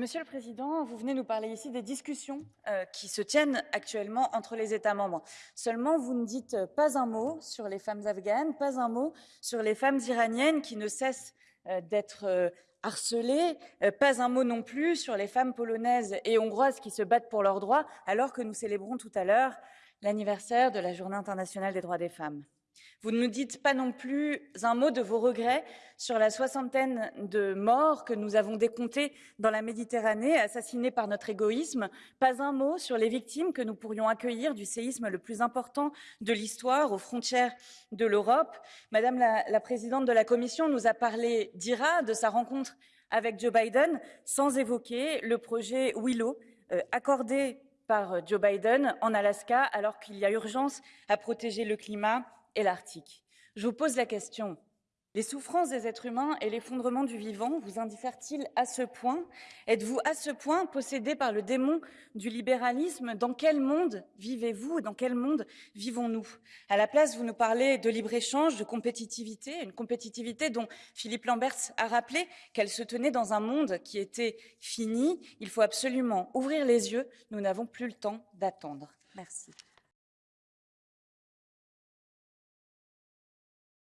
Monsieur le Président, vous venez nous parler ici des discussions euh, qui se tiennent actuellement entre les États membres. Seulement, vous ne dites pas un mot sur les femmes afghanes, pas un mot sur les femmes iraniennes qui ne cessent euh, d'être euh, harcelées, pas un mot non plus sur les femmes polonaises et hongroises qui se battent pour leurs droits, alors que nous célébrons tout à l'heure l'anniversaire de la Journée internationale des droits des femmes. Vous ne nous dites pas non plus un mot de vos regrets sur la soixantaine de morts que nous avons décomptés dans la Méditerranée, assassinés par notre égoïsme. Pas un mot sur les victimes que nous pourrions accueillir du séisme le plus important de l'histoire aux frontières de l'Europe. Madame la, présidente de la Commission nous a parlé d'IRA, de sa rencontre avec Joe Biden, sans évoquer le projet Willow, euh, accordé par Joe Biden en Alaska, alors qu'il y a urgence à protéger le climat et l'Arctique. Je vous pose la question. Les souffrances des êtres humains et l'effondrement du vivant vous indiffèrent-ils à ce point? Êtes-vous à ce point possédé par le démon du libéralisme? Dans quel monde vivez-vous? Dans quel monde vivons-nous? À la place, vous nous parlez de libre-échange, de compétitivité, une compétitivité dont Philippe Lamberts a rappelé qu'elle se tenait dans un monde qui était fini. Il faut absolument ouvrir les yeux. Nous n'avons plus le temps d'attendre. Merci.